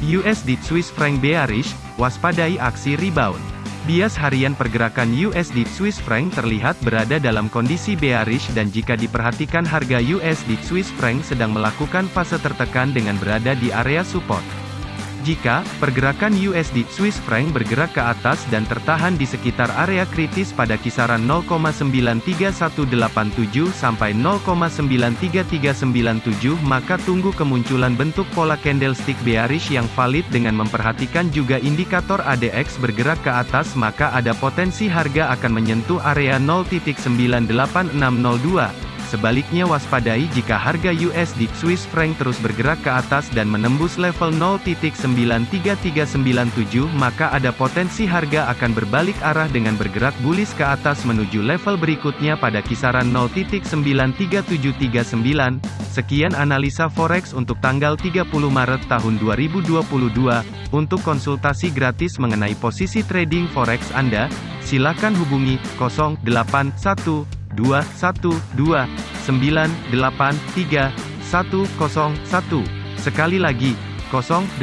USD Swiss franc bearish, waspadai aksi rebound. Bias harian pergerakan USD Swiss franc terlihat berada dalam kondisi bearish dan jika diperhatikan harga USD Swiss franc sedang melakukan fase tertekan dengan berada di area support. Jika pergerakan USD Swiss franc bergerak ke atas dan tertahan di sekitar area kritis pada kisaran 0,93187 sampai 0,93397 maka tunggu kemunculan bentuk pola candlestick bearish yang valid dengan memperhatikan juga indikator ADX bergerak ke atas maka ada potensi harga akan menyentuh area 0.98602 Sebaliknya waspadai jika harga USD Swiss franc terus bergerak ke atas dan menembus level 0.93397 maka ada potensi harga akan berbalik arah dengan bergerak bullish ke atas menuju level berikutnya pada kisaran 0.93739. Sekian analisa forex untuk tanggal 30 Maret tahun 2022. Untuk konsultasi gratis mengenai posisi trading forex Anda, silakan hubungi 081 212 983 101. Sekali lagi, 081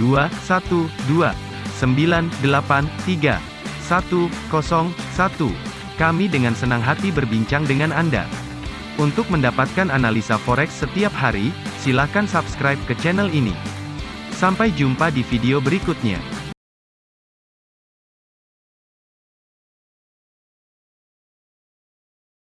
212 983 101. Kami dengan senang hati berbincang dengan Anda. Untuk mendapatkan analisa forex setiap hari, silakan subscribe ke channel ini. Sampai jumpa di video berikutnya.